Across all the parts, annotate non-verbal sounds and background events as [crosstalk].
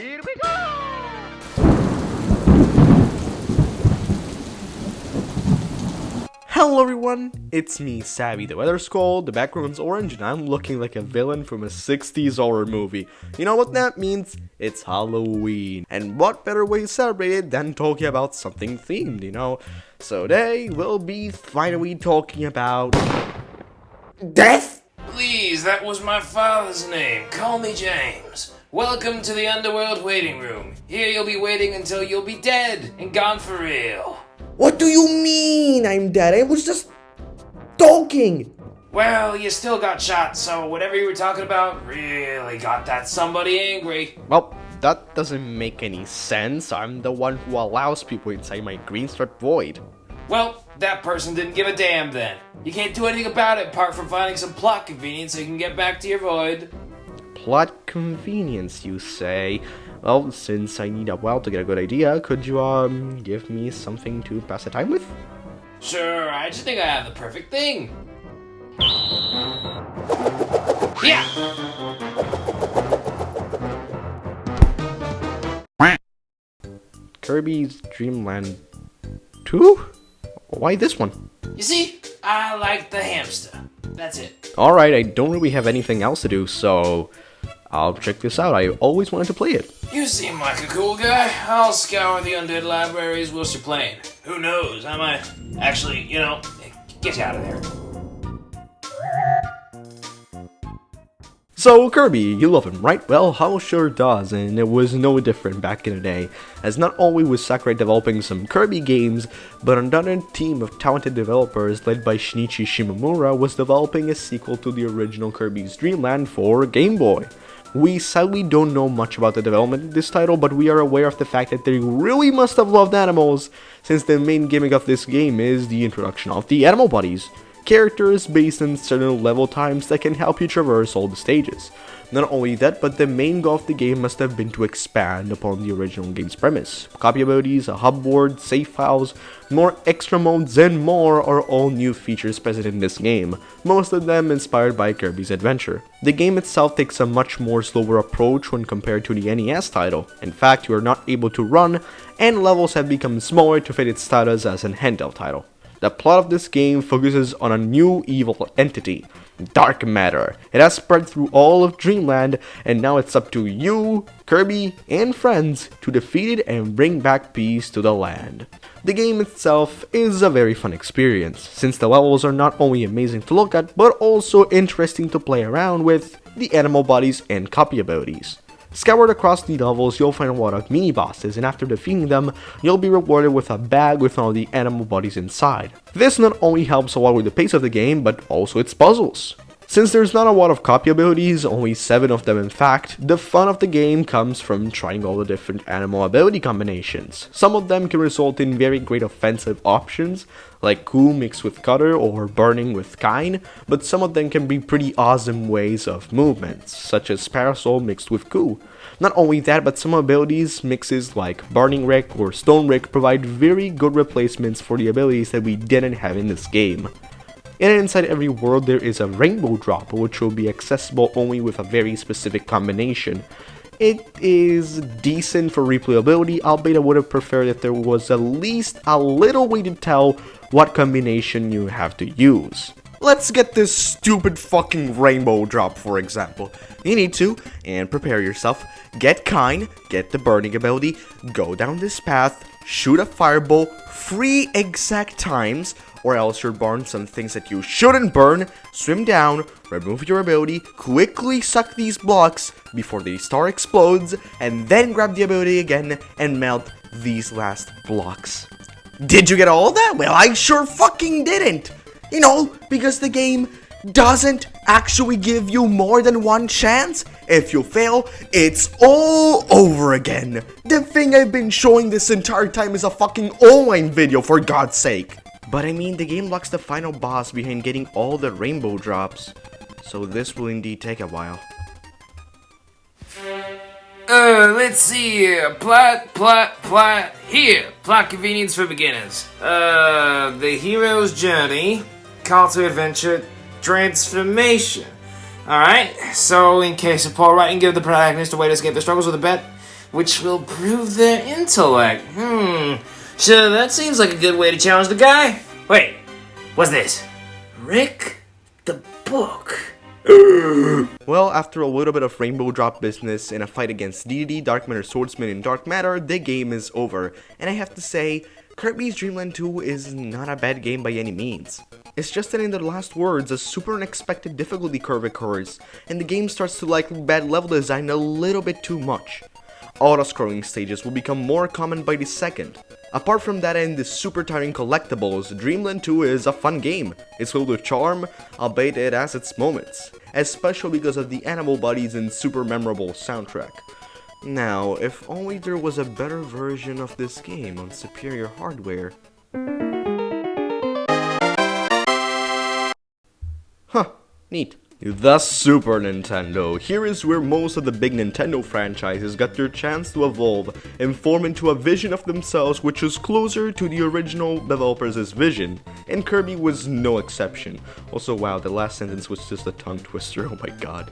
Here we go! Hello everyone, it's me, Savvy the Weather Skull, the background's orange, and I'm looking like a villain from a 60s horror movie. You know what that means? It's Halloween. And what better way to celebrate it than talking about something themed, you know? So today, we'll be finally talking about... Death? Please, that was my father's name. Call me James. Welcome to the underworld waiting room. Here you'll be waiting until you'll be dead and gone for real. What do you mean I'm dead? I was just... talking! Well, you still got shot, so whatever you were talking about really got that somebody angry. Well, that doesn't make any sense. I'm the one who allows people inside my green strip void. Well, that person didn't give a damn then. You can't do anything about it apart from finding some plot convenience so you can get back to your void. Plot convenience, you say? Well, since I need a while to get a good idea, could you, um, give me something to pass the time with? Sure, I just think I have the perfect thing. Yeah! Kirby's Dream Land 2? Why this one? You see, I like the hamster. That's it. Alright, I don't really have anything else to do, so I'll check this out. I always wanted to play it. You seem like a cool guy. I'll scour the undead libraries whilst you're playing. Who knows, I might actually, you know, get you out of there. So, Kirby, you love him, right? Well, Hal sure does, and it was no different back in the day, as not only was Sakurai developing some Kirby games, but another team of talented developers led by Shinichi Shimomura was developing a sequel to the original Kirby's Dream Land for Game Boy. We sadly don't know much about the development of this title, but we are aware of the fact that they really must have loved animals, since the main gimmick of this game is the introduction of the animal buddies characters based on certain level times that can help you traverse all the stages. Not only that, but the main goal of the game must have been to expand upon the original game's premise. Copy abilities, a hub board, save files, more extra modes, and more are all new features present in this game, most of them inspired by Kirby's Adventure. The game itself takes a much more slower approach when compared to the NES title. In fact, you are not able to run, and levels have become smaller to fit its status as an handheld title. The plot of this game focuses on a new evil entity, Dark Matter. It has spread through all of Dreamland, and now it's up to you, Kirby, and friends to defeat it and bring back peace to the land. The game itself is a very fun experience, since the levels are not only amazing to look at, but also interesting to play around with the animal bodies and copy abilities. Scoured across the levels, you'll find a lot of mini-bosses, and after defeating them, you'll be rewarded with a bag with all the animal bodies inside. This not only helps a lot with the pace of the game, but also its puzzles. Since there's not a lot of copy abilities, only 7 of them in fact, the fun of the game comes from trying all the different animal ability combinations. Some of them can result in very great offensive options, like Coo mixed with Cutter or Burning with Kine, but some of them can be pretty awesome ways of movements, such as Parasol mixed with Coo. Not only that, but some abilities mixes like Burning Rick or Stone Rick provide very good replacements for the abilities that we didn't have in this game. And inside every world there is a rainbow drop, which will be accessible only with a very specific combination. It is decent for replayability, albeit I would have preferred that there was at least a little way to tell what combination you have to use. Let's get this stupid fucking rainbow drop for example. You need to, and prepare yourself, get Kine, get the burning ability, go down this path, shoot a fireball, three exact times, or else you'll burn some things that you shouldn't burn, swim down, remove your ability, quickly suck these blocks before the star explodes, and then grab the ability again and melt these last blocks. Did you get all that? Well, I sure fucking didn't! You know, because the game doesn't actually give you more than one chance. If you fail, it's all over again. The thing I've been showing this entire time is a fucking online video for God's sake. But I mean, the game locks the final boss behind getting all the rainbow drops. So this will indeed take a while. Uh, let's see here. Plot, plot, plot. Here, plot convenience for beginners. Uh, the hero's journey, call to adventure, transformation. Alright, so in case of poor writing, give the protagonist a way to escape the struggles with a bet, which will prove their intellect. Hmm. So that seems like a good way to challenge the guy. Wait, what's this? Rick the Book. [gasps] Well, after a little bit of rainbow drop business and a fight against Dedede, Dark Matter Swordsman, and Dark Matter, the game is over. And I have to say, Kirby's Dream Land 2 is not a bad game by any means. It's just that in the last words, a super unexpected difficulty curve occurs, and the game starts to like bad level design a little bit too much. Auto-scrolling stages will become more common by the second. Apart from that and the super tiring collectibles, Dreamland 2 is a fun game. It's filled with charm, albeit it has its moments, especially because of the animal bodies and super memorable soundtrack. Now, if only there was a better version of this game on superior hardware. Huh, neat. The Super Nintendo. Here is where most of the big Nintendo franchises got their chance to evolve and form into a vision of themselves which was closer to the original developers' vision, and Kirby was no exception. Also wow, the last sentence was just a tongue twister, [laughs] oh my god.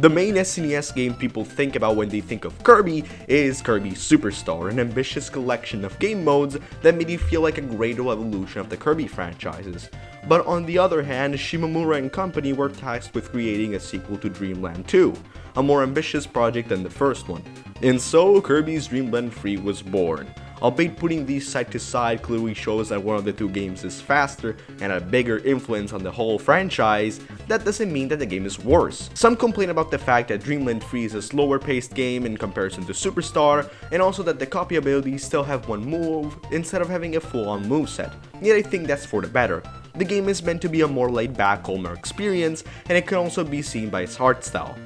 The main SNES game people think about when they think of Kirby is Kirby Superstar, an ambitious collection of game modes that made you feel like a gradual evolution of the Kirby franchises. But on the other hand, Shimomura and company were tasked with creating a sequel to Dreamland 2, a more ambitious project than the first one. And so, Kirby's Dream Land 3 was born albeit putting these side to side clearly shows that one of the two games is faster and a bigger influence on the whole franchise, that doesn't mean that the game is worse. Some complain about the fact that Dream Land 3 is a slower paced game in comparison to Superstar, and also that the copy abilities still have one move instead of having a full on moveset, yet I think that's for the better. The game is meant to be a more laid back, calmer experience, and it can also be seen by its art style.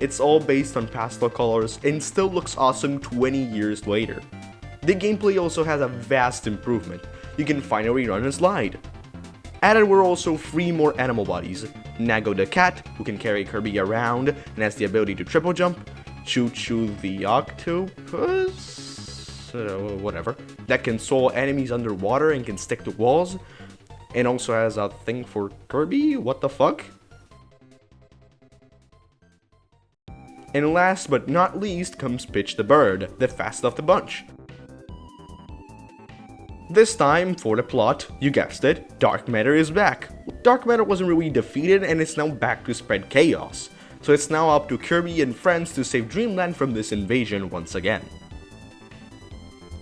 It's all based on pastel colors and still looks awesome 20 years later. The gameplay also has a vast improvement. You can finally run and slide. Added were also three more animal bodies. Nago the cat, who can carry Kirby around and has the ability to triple jump. ChuChu the octopus, uh, whatever, that can soul enemies underwater and can stick to walls. And also has a thing for Kirby, what the fuck? And last but not least comes Pitch the Bird, the fast of the bunch. This time, for the plot, you guessed it, Dark Matter is back. Dark Matter wasn't really defeated and it's now back to spread chaos, so it's now up to Kirby and friends to save Dreamland from this invasion once again.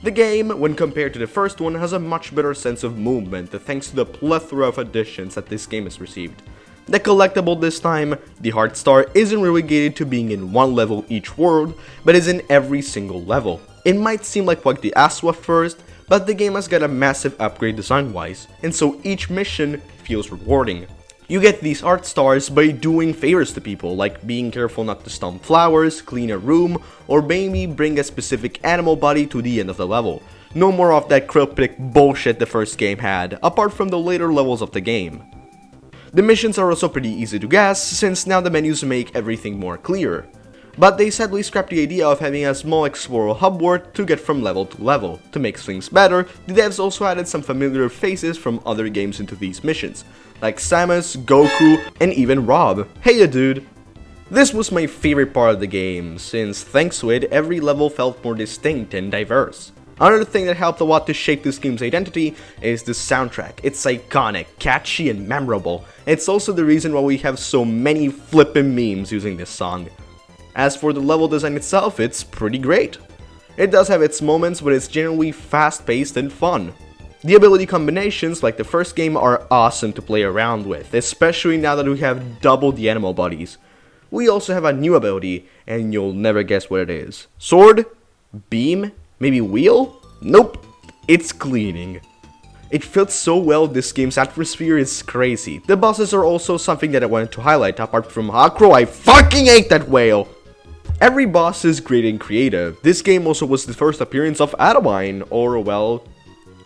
The game, when compared to the first one, has a much better sense of movement thanks to the plethora of additions that this game has received. The collectible this time, the Heart Star, isn't relegated to being in one level each world, but is in every single level. It might seem like quite the Aswa first, but the game has got a massive upgrade design-wise, and so each mission feels rewarding. You get these heart stars by doing favors to people, like being careful not to stomp flowers, clean a room, or maybe bring a specific animal body to the end of the level. No more of that cryptic bullshit the first game had, apart from the later levels of the game. The missions are also pretty easy to guess, since now the menus make everything more clear but they sadly scrapped the idea of having a small explorer hub world to get from level to level. To make things better, the devs also added some familiar faces from other games into these missions, like Samus, Goku, and even Rob. Hey dude! This was my favorite part of the game, since thanks to it, every level felt more distinct and diverse. Another thing that helped a lot to shape this game's identity is the soundtrack. It's iconic, catchy, and memorable. It's also the reason why we have so many flippin' memes using this song. As for the level design itself, it's pretty great. It does have its moments, but it's generally fast-paced and fun. The ability combinations, like the first game, are awesome to play around with, especially now that we have double the animal bodies. We also have a new ability, and you'll never guess what it is. Sword? Beam? Maybe wheel? Nope, it's cleaning. It fits so well, this game's atmosphere is crazy. The bosses are also something that I wanted to highlight, apart from Acro, I fucking hate that whale! Every boss is great and creative. This game also was the first appearance of Adeleine, or well,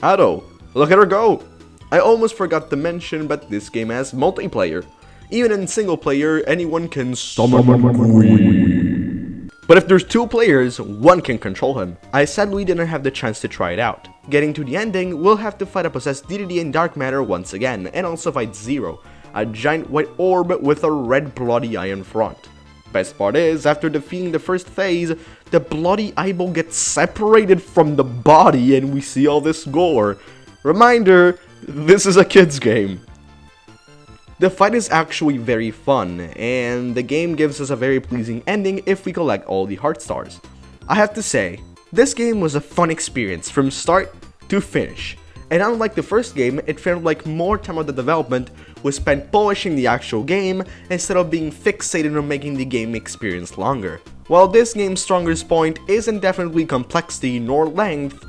Ado. Look at her go! I almost forgot to mention, but this game has multiplayer. Even in single player, anyone can summon Queen. But if there's two players, one can control him. I sadly didn't have the chance to try it out. Getting to the ending, we'll have to fight a possessed Dedede in Dark Matter once again, and also fight Zero, a giant white orb with a red bloody eye in front. Best part is, after defeating the first phase, the bloody eyeball gets separated from the body and we see all this gore. Reminder, this is a kid's game. The fight is actually very fun, and the game gives us a very pleasing ending if we collect all the heart stars. I have to say, this game was a fun experience from start to finish, and unlike the first game, it felt like more time of the development was spent polishing the actual game instead of being fixated on making the game experience longer. While this game's strongest point isn't definitely complexity nor length,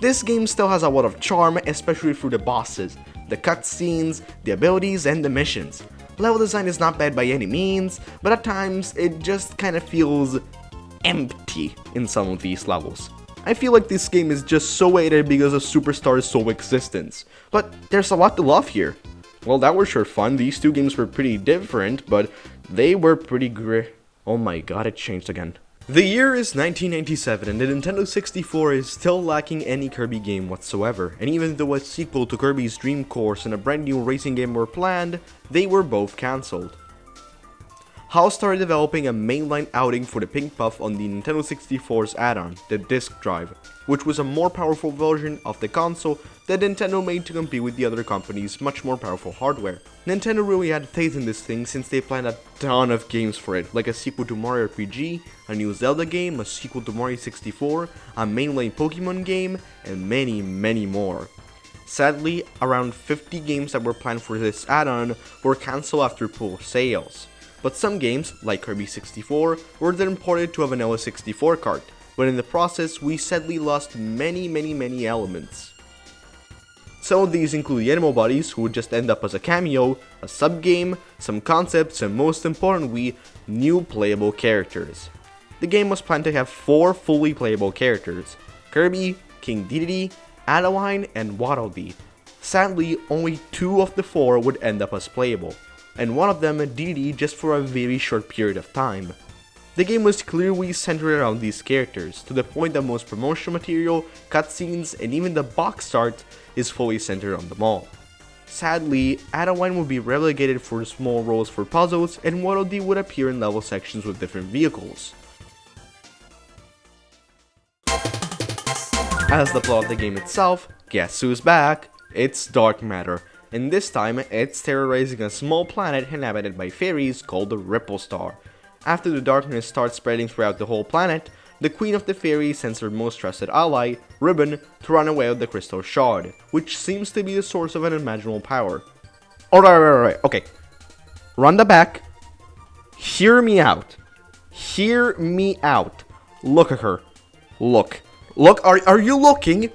this game still has a lot of charm, especially through the bosses, the cutscenes, the abilities, and the missions. Level design is not bad by any means, but at times it just kinda feels empty in some of these levels. I feel like this game is just so weighted because of Superstar's sole existence, but there's a lot to love here. Well, that was sure fun. These two games were pretty different, but they were pretty great. Oh my god, it changed again. The year is 1997 and the Nintendo 64 is still lacking any Kirby game whatsoever, and even though a sequel to Kirby's Dream Course and a brand new racing game were planned, they were both cancelled. HAL started developing a mainline outing for the Pink Puff on the Nintendo 64's add-on, the Disk Drive, which was a more powerful version of the console that Nintendo made to compete with the other companies' much more powerful hardware. Nintendo really had faith in this thing since they planned a ton of games for it, like a sequel to Mario RPG, a new Zelda game, a sequel to Mario 64, a mainline Pokemon game, and many, many more. Sadly, around 50 games that were planned for this add-on were cancelled after poor sales but some games, like Kirby 64, were then ported to a vanilla 64 cart, but in the process we sadly lost many many many elements. Some of these include the animal bodies who would just end up as a cameo, a sub-game, some concepts, and most importantly, new playable characters. The game was planned to have 4 fully playable characters, Kirby, King Dedede, Adeleine, and Waddle Dee. Sadly, only 2 of the 4 would end up as playable and one of them Dedede just for a very short period of time. The game was clearly centered around these characters, to the point that most promotional material, cutscenes, and even the box art is fully centered on them all. Sadly, Adeleine would be relegated for small roles for puzzles, and Waddle Dee would appear in level sections with different vehicles. As the plot of the game itself, guess who's back? It's Dark Matter, and this time it's terrorizing a small planet inhabited by fairies called the Ripple Star. After the darkness starts spreading throughout the whole planet, the Queen of the Fairies sends her most trusted ally, Ribbon, to run away with the Crystal Shard, which seems to be the source of an unimaginable power. Alright, alright, alright, okay. Run the back. Hear me out. Hear me out. Look at her. Look. Look, are, are you looking?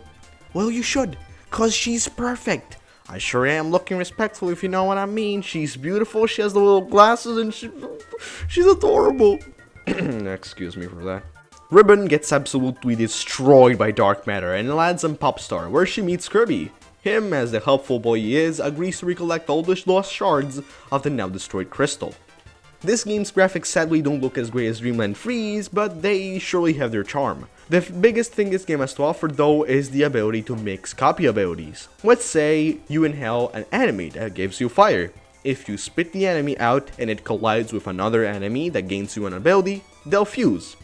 Well, you should, cause she's perfect. I sure am looking respectful if you know what I mean. She's beautiful, she has the little glasses, and she, she's adorable. [clears throat] Excuse me for that. Ribbon gets absolutely destroyed by dark matter and lands on Popstar, where she meets Kirby. Him, as the helpful boy he is, agrees to recollect all the lost shards of the now destroyed crystal. This game's graphics sadly don't look as great as Dreamland 3's, but they surely have their charm. The biggest thing this game has to offer though is the ability to mix copy abilities. Let's say you inhale an enemy that gives you fire. If you spit the enemy out and it collides with another enemy that gains you an ability, they'll fuse.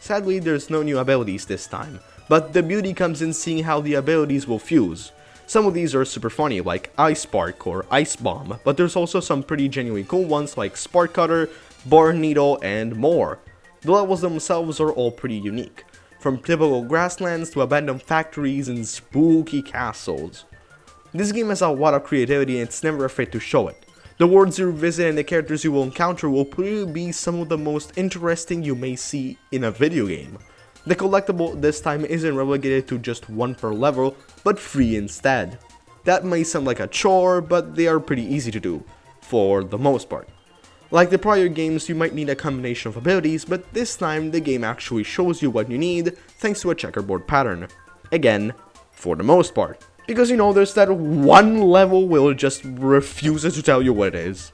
Sadly, there's no new abilities this time, but the beauty comes in seeing how the abilities will fuse. Some of these are super funny, like Ice Spark or Ice Bomb, but there's also some pretty genuinely cool ones like Spark Cutter, Bar Needle, and more. The levels themselves are all pretty unique, from typical grasslands to abandoned factories and spooky castles. This game has a lot of creativity and it's never afraid to show it. The worlds you visit and the characters you will encounter will probably be some of the most interesting you may see in a video game. The collectible this time isn't relegated to just one per level, but free instead. That may sound like a chore, but they are pretty easy to do, for the most part. Like the prior games, you might need a combination of abilities, but this time the game actually shows you what you need thanks to a checkerboard pattern. Again, for the most part. Because you know, there's that one level will just refuses to tell you what it is.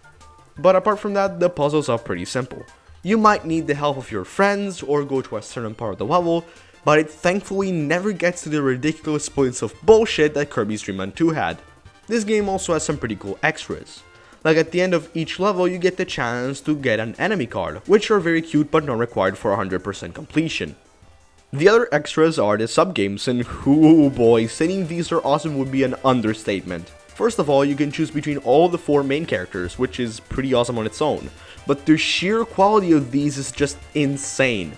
But apart from that, the puzzles are pretty simple. You might need the help of your friends or go to a certain part of the level, but it thankfully never gets to the ridiculous points of bullshit that Kirby's Dream Land 2 had. This game also has some pretty cool extras, Like at the end of each level, you get the chance to get an enemy card, which are very cute but not required for 100% completion. The other extras are the sub-games, and [laughs] whoo boy, saying these are awesome would be an understatement. First of all, you can choose between all the four main characters, which is pretty awesome on its own, but the sheer quality of these is just insane.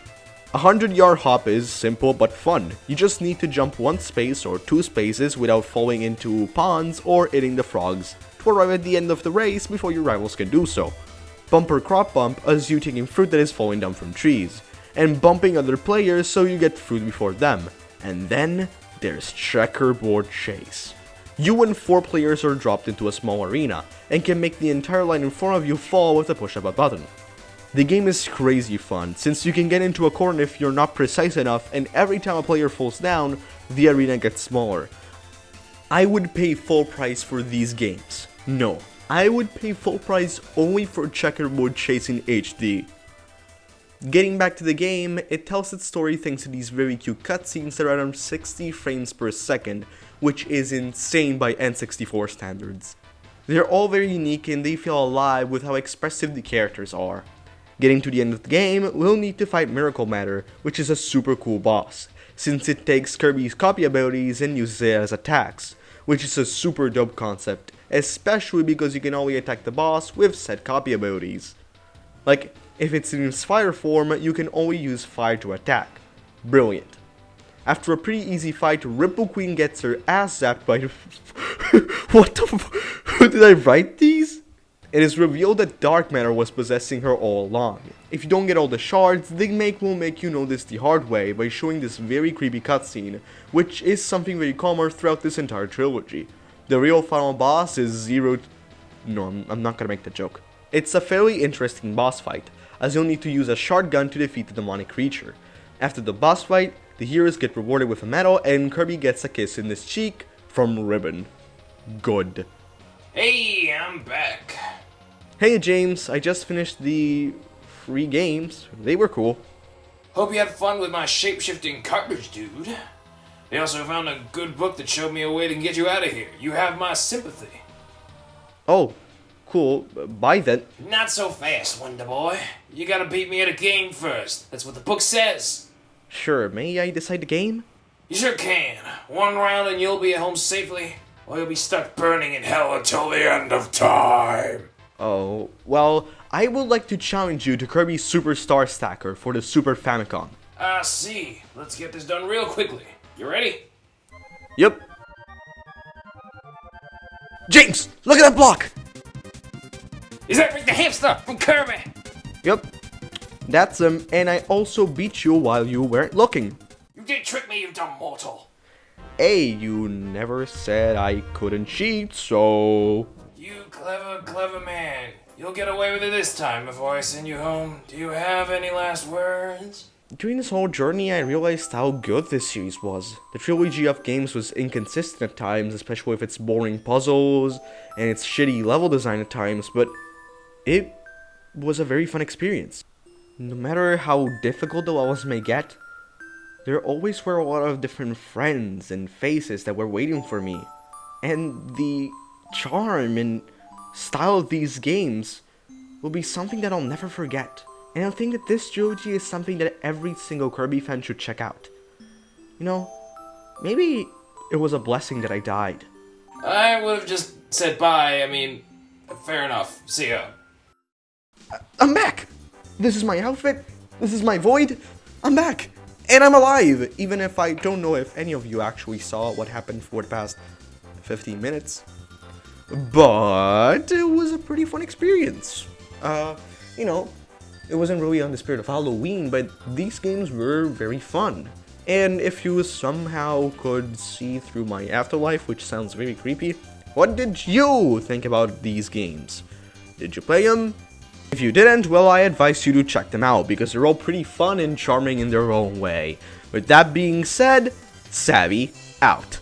A 100 yard hop is simple but fun, you just need to jump one space or two spaces without falling into ponds or hitting the frogs, to arrive at the end of the race before your rivals can do so. Bumper crop bump as you taking fruit that is falling down from trees, and bumping other players so you get fruit before them. And then there's checkerboard chase. You and 4 players are dropped into a small arena, and can make the entire line in front of you fall with a push of a button. The game is crazy fun, since you can get into a corner if you're not precise enough, and every time a player falls down, the arena gets smaller. I would pay full price for these games. No, I would pay full price only for Checkerboard Chasing HD. Getting back to the game, it tells its story thanks to these very cute cutscenes that are around 60 frames per second, which is insane by N64 standards. They're all very unique and they feel alive with how expressive the characters are. Getting to the end of the game, we'll need to fight Miracle Matter, which is a super cool boss, since it takes Kirby's copy abilities and uses it as attacks, which is a super dope concept, especially because you can only attack the boss with said copy abilities. Like, if it's in its fire form, you can only use fire to attack. Brilliant. After a pretty easy fight, Ripple Queen gets her ass zapped by [laughs] What the f- [laughs] Did I write these? It is revealed that Dark Matter was possessing her all along. If you don't get all the shards, the make will make you know this the hard way by showing this very creepy cutscene, which is something very common throughout this entire trilogy. The real final boss is Zero... No, I'm, not gonna make the joke. It's a fairly interesting boss fight, as you'll need to use a shard gun to defeat the demonic creature. After the boss fight, the heroes get rewarded with a medal and Kirby gets a kiss in his cheek from Ribbon. Good. Hey, I'm back. Hey James, I just finished the free games. They were cool. Hope you had fun with my shape-shifting cartridge, dude. They also found a good book that showed me a way to get you out of here. You have my sympathy. Oh, cool. Bye then. Not so fast, Wonder Boy. You gotta beat me at a game first. That's what the book says. Sure, may I decide the game? You sure can. One round and you'll be at home safely, or you'll be stuck burning in hell until the end of time. Oh, well, I would like to challenge you to Kirby Superstar Stacker for the Super Famicom. I see. Let's get this done real quickly. You ready? Yep. James, look at that block! Is that Rick the Hamster from Kirby? Yep. That's him, and I also beat you while you weren't looking. You did trick me, you dumb mortal. Hey, you never said I couldn't cheat, so... You clever, clever man. You'll get away with it this time before I send you home. Do you have any last words? During this whole journey, I realized how good this series was. The trilogy of games was inconsistent at times, especially with its boring puzzles and its shitty level design at times, but it was a very fun experience. No matter how difficult the levels may get, there always were a lot of different friends and faces that were waiting for me. And the charm and style of these games will be something that I'll never forget. And I think that this trilogy is something that every single Kirby fan should check out. You know, maybe it was a blessing that I died. I would have just said bye. I mean, fair enough. See ya. Uh, I'm back! This is my outfit, this is my void, I'm back! And I'm alive! Even if I don't know if any of you actually saw what happened for the past 15 minutes. But it was a pretty fun experience. Uh, you know, it wasn't really on the spirit of Halloween, but these games were very fun. And if you somehow could see through my afterlife, which sounds very creepy, what did you think about these games? Did you play them? If you didn't, well I advise you to check them out, because they're all pretty fun and charming in their own way. With that being said, Savvy out.